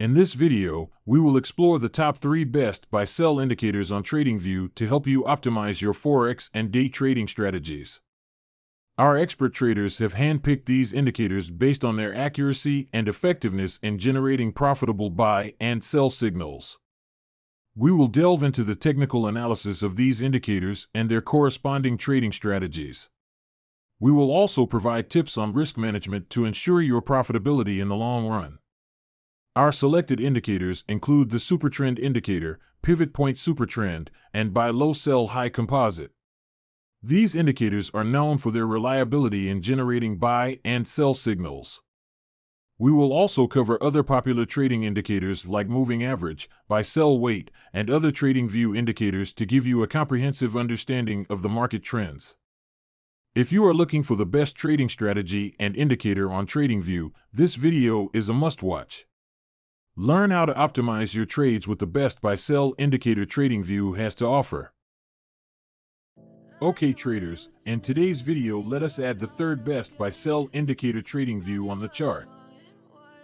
In this video, we will explore the top 3 best buy sell indicators on TradingView to help you optimize your forex and day trading strategies. Our expert traders have handpicked these indicators based on their accuracy and effectiveness in generating profitable buy and sell signals. We will delve into the technical analysis of these indicators and their corresponding trading strategies. We will also provide tips on risk management to ensure your profitability in the long run. Our selected indicators include the Supertrend Indicator, Pivot Point Supertrend, and Buy Low Sell High Composite. These indicators are known for their reliability in generating buy and sell signals. We will also cover other popular trading indicators like moving average, buy sell weight, and other trading view indicators to give you a comprehensive understanding of the market trends. If you are looking for the best trading strategy and indicator on TradingView, this video is a must-watch. Learn how to optimize your trades with the best buy sell indicator TradingView has to offer. Okay traders, in today's video let us add the third best buy sell indicator TradingView on the chart.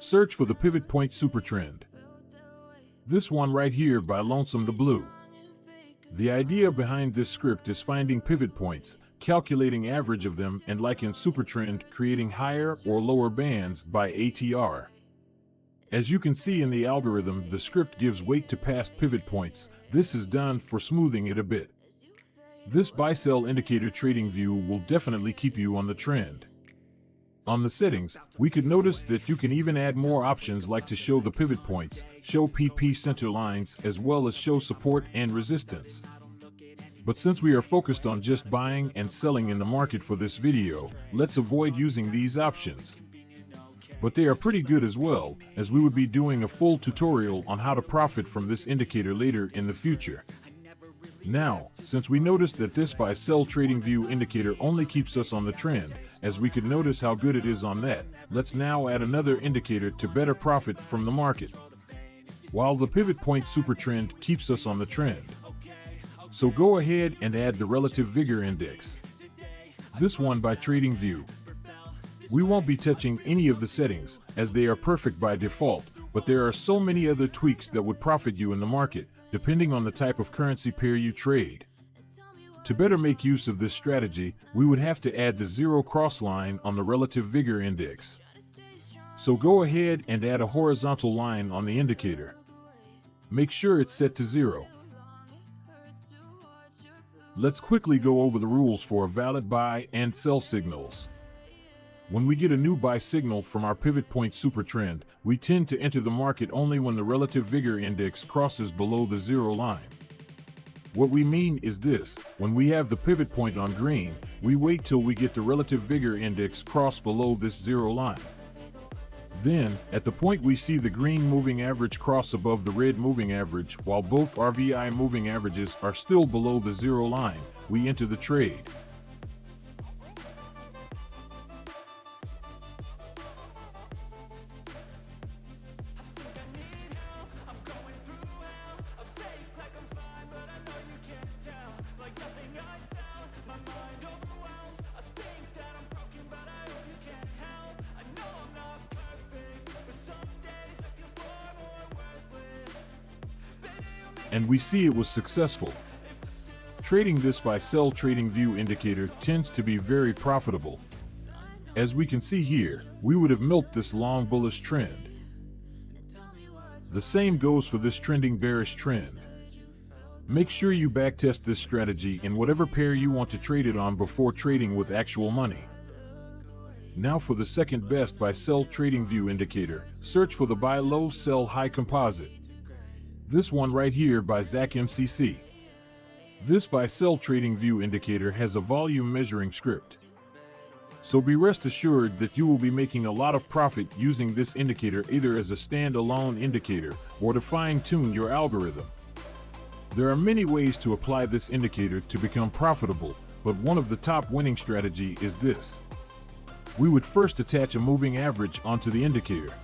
Search for the Pivot Point Supertrend. This one right here by Lonesome the Blue. The idea behind this script is finding pivot points, calculating average of them, and like in Supertrend, creating higher or lower bands by ATR. As you can see in the algorithm, the script gives weight to past pivot points. This is done for smoothing it a bit. This buy-sell indicator trading view will definitely keep you on the trend. On the settings, we could notice that you can even add more options like to show the pivot points, show PP center lines, as well as show support and resistance. But since we are focused on just buying and selling in the market for this video, let's avoid using these options but they are pretty good as well, as we would be doing a full tutorial on how to profit from this indicator later in the future. Now, since we noticed that this buy sell trading view indicator only keeps us on the trend, as we could notice how good it is on that, let's now add another indicator to better profit from the market. While the pivot point super trend keeps us on the trend. So go ahead and add the relative vigor index. This one by TradingView. We won't be touching any of the settings, as they are perfect by default, but there are so many other tweaks that would profit you in the market, depending on the type of currency pair you trade. To better make use of this strategy, we would have to add the zero cross line on the relative vigor index. So go ahead and add a horizontal line on the indicator. Make sure it's set to zero. Let's quickly go over the rules for valid buy and sell signals. When we get a new buy signal from our pivot point super trend, we tend to enter the market only when the relative vigor index crosses below the zero line. What we mean is this, when we have the pivot point on green, we wait till we get the relative vigor index cross below this zero line. Then, at the point we see the green moving average cross above the red moving average while both RVI moving averages are still below the zero line, we enter the trade. And we see it was successful. Trading this buy sell trading view indicator tends to be very profitable. As we can see here, we would have milked this long bullish trend. The same goes for this trending bearish trend. Make sure you backtest this strategy in whatever pair you want to trade it on before trading with actual money. Now for the second best buy sell trading view indicator, search for the buy low sell high composite. This one right here by Zach MCC. This buy sell trading view indicator has a volume measuring script. So be rest assured that you will be making a lot of profit using this indicator either as a standalone indicator or to fine tune your algorithm. There are many ways to apply this indicator to become profitable, but one of the top winning strategy is this. We would first attach a moving average onto the indicator.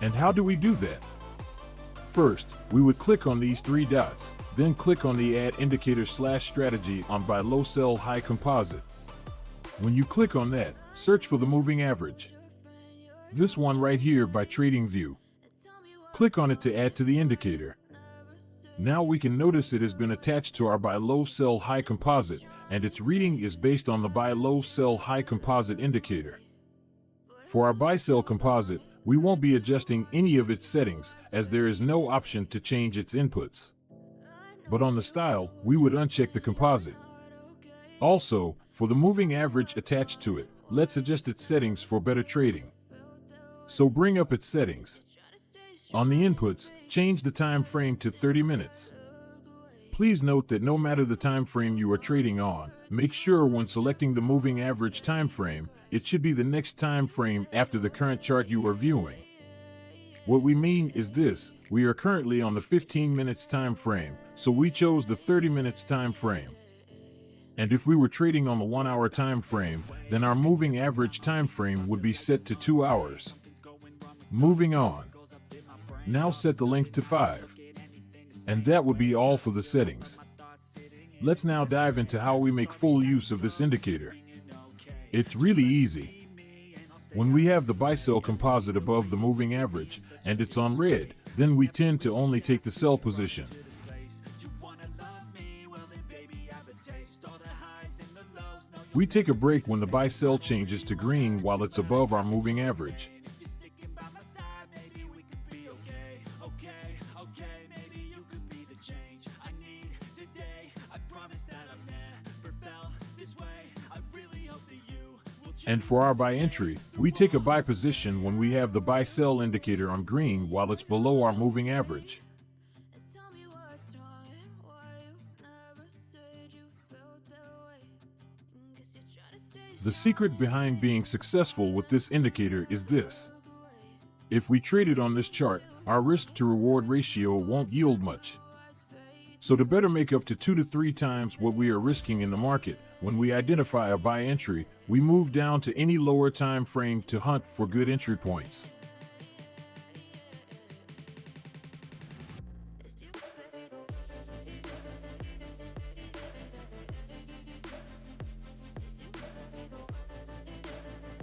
And how do we do that? First, we would click on these three dots, then click on the Add Indicator slash Strategy on Buy Low Sell High Composite. When you click on that, search for the moving average. This one right here by TradingView. Click on it to add to the indicator. Now we can notice it has been attached to our buy low sell high composite and its reading is based on the buy low sell high composite indicator. For our buy sell composite, we won't be adjusting any of its settings as there is no option to change its inputs. But on the style, we would uncheck the composite. Also, for the moving average attached to it, let's adjust its settings for better trading. So bring up its settings. On the inputs, change the time frame to 30 minutes. Please note that no matter the time frame you are trading on, make sure when selecting the moving average time frame, it should be the next time frame after the current chart you are viewing. What we mean is this, we are currently on the 15 minutes time frame, so we chose the 30 minutes time frame. And if we were trading on the 1 hour time frame, then our moving average time frame would be set to 2 hours. Moving on. Now set the length to 5. And that would be all for the settings. Let's now dive into how we make full use of this indicator. It's really easy. When we have the buy-sell composite above the moving average and it's on red, then we tend to only take the sell position. We take a break when the buy-sell changes to green while it's above our moving average. And for our buy entry, we take a buy position when we have the buy sell indicator on green while it's below our moving average. The secret behind being successful with this indicator is this. If we traded on this chart, our risk to reward ratio won't yield much. So to better make up to two to three times what we are risking in the market, when we identify a buy entry, we move down to any lower time frame to hunt for good entry points.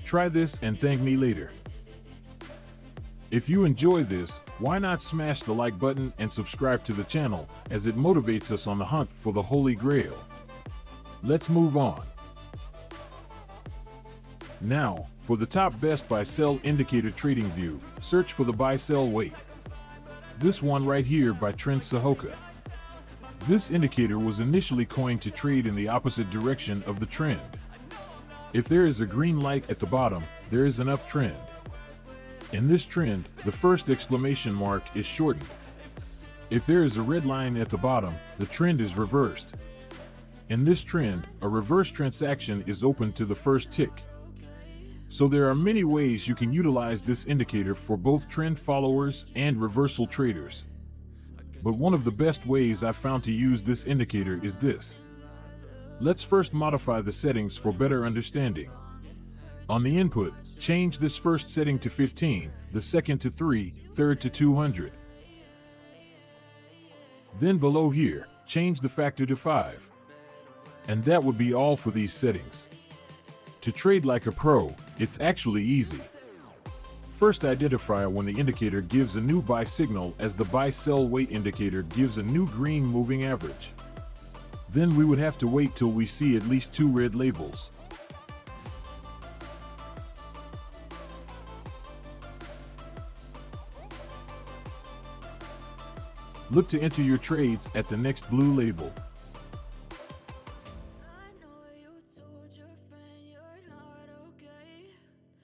Try this and thank me later. If you enjoy this, why not smash the like button and subscribe to the channel as it motivates us on the hunt for the Holy Grail. Let's move on. Now, for the top best buy-sell indicator trading view, search for the buy-sell weight. This one right here by Trent Sahoka. This indicator was initially coined to trade in the opposite direction of the trend. If there is a green light at the bottom, there is an uptrend. In this trend, the first exclamation mark is shortened. If there is a red line at the bottom, the trend is reversed. In this trend, a reverse transaction is open to the first tick. So there are many ways you can utilize this indicator for both trend followers and reversal traders. But one of the best ways I've found to use this indicator is this. Let's first modify the settings for better understanding. On the input, change this first setting to 15, the second to 3, third to 200. Then below here, change the factor to 5. And that would be all for these settings. To trade like a pro, it's actually easy. First identify when the indicator gives a new buy signal as the buy-sell weight indicator gives a new green moving average. Then we would have to wait till we see at least two red labels. Look to enter your trades at the next blue label.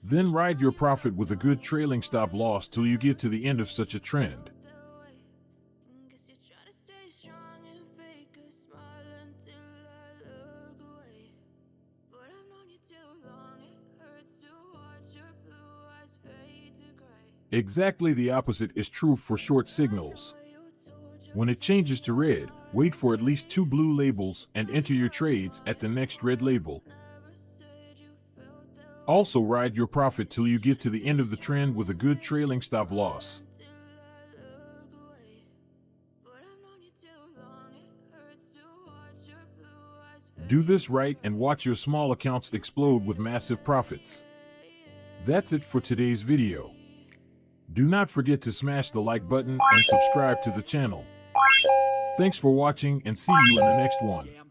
Then ride your profit with a good trailing stop loss till you get to the end of such a trend. Exactly the opposite is true for short signals. When it changes to red, wait for at least two blue labels and enter your trades at the next red label. Also ride your profit till you get to the end of the trend with a good trailing stop loss. Do this right and watch your small accounts explode with massive profits. That's it for today's video. Do not forget to smash the like button and subscribe to the channel. Thanks for watching and see you in the next one.